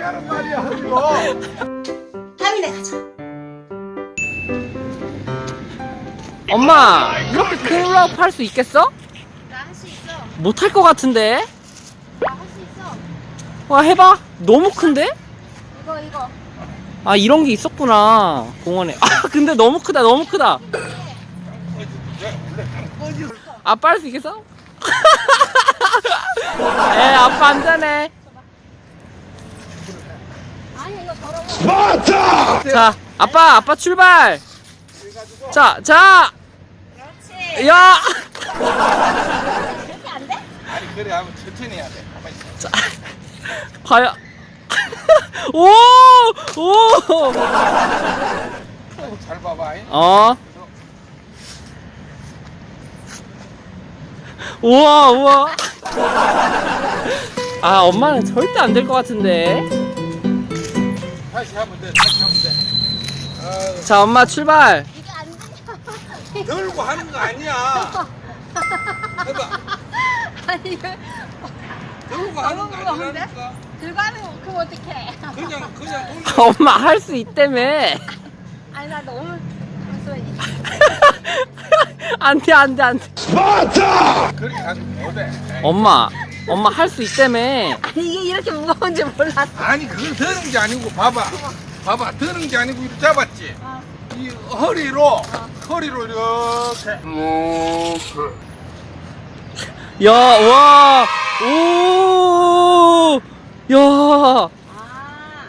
하는 말이야 허리로 다음에 가자. 엄마 이렇게 큰 훌라후프 할수 있겠어? 나 할 수 있어. 못할 것 같은데 나 할 수 있어. 와 해봐 너무 큰데? 이거 이거. 아 이런 게 있었구나 공원에 아 근데 너무 크다 너무 크다 아빠 할 수 있겠어? 에 아빠 안 되네. 맞다 자 아빠 아빠 출발 자자 그렇지. 야! 그렇게 안 돼? 아니 그래 하면 천천히 해야 돼 있어 과연 오! 오! 잘 봐봐 잉? 어? 우와 우와 아 엄마는 절대 안 될 것 같은데. 다시 하면 돼 다시 하면 돼 아유, 자 엄마 출발. 이게 안 돼. 들고 하는 거 아니야. 해봐. 아니 이거 들고 하는 거? 아니라니까. 들고 하는 거 그거 어떡해. 그냥 그냥 엄마 할 수 있다며. 아니 나 너무 무서워. 안돼 안돼 안돼. 그렇게 하면 못해 엄마 엄마 할 수 있다며. 아니 이게 이렇게 무거운 줄 몰랐어. 아니 그걸 드는 게 아니고 봐봐. 봐봐 드는 게 아니고 이렇게 잡았지. 어. 이 허리로 허리로 이렇게. 야와오야. 아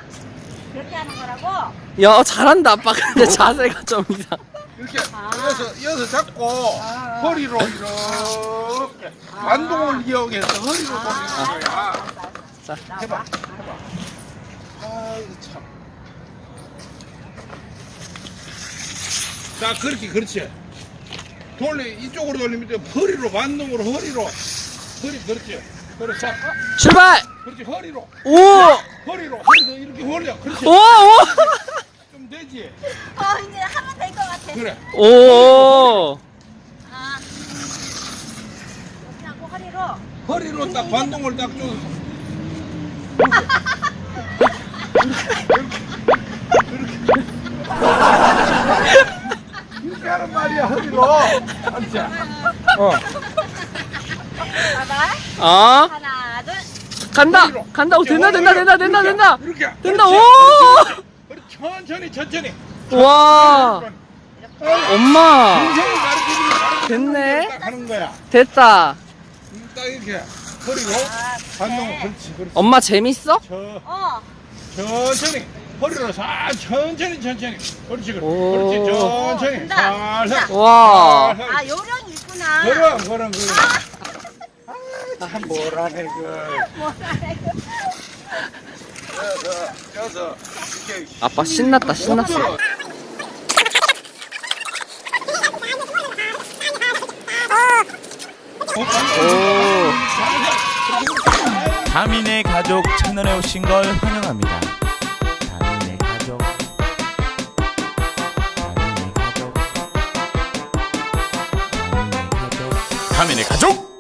그렇게 하는 거라고? 야 잘한다 아빠. 근데 자세가 좀 이상 이렇게 아. 이어서 이어서 잡고 아. 허리로 이렇게 반동을 이용해서 허리로 돌리는 거야 자 해봐 아이고 참. 자 그렇게 그렇지 돌려 이쪽으로 돌리면 돼 허리로 반동으로 허리로 허리 그렇지 그렇지 자, 출발 그렇지 허리로 오 허리로 허리도 이렇게 올려 그렇지 오! 오! 좀 되지 어 같아. 그래 오! 아 이렇게 하고 허리로. 허리로 딱 반동을 딱 줘서 이렇게 하는 말이야 허리로 알지? 어 봐봐. 어? 하나 둘. 간다! 간다! 오, 된다, 된다, 된다, 된다, 된다! 이렇게 된다. 오! 그렇지. 천천히 천천히 와! 엄마! 됐네. 딱 하는 거야 됐다! 딱 이렇게 허리로 반동 그렇지 그렇지 엄마 재밌어? 저 어. 천천히 허리로 살 천천히 천천히 그렇지 그렇지 오. 그렇지 천천히 된다. 살살 와! 아 요령이 있구나. 그럼 그럼 그럼 아 뭐라네 그 뭐라래. 이렇게 아빠 신났다, 신났어. 오! 다민의 가족 채널에 오신 걸 환영합니다. 다민의 가족. 다민의 가족. 다민의 가족. 다민의 가족.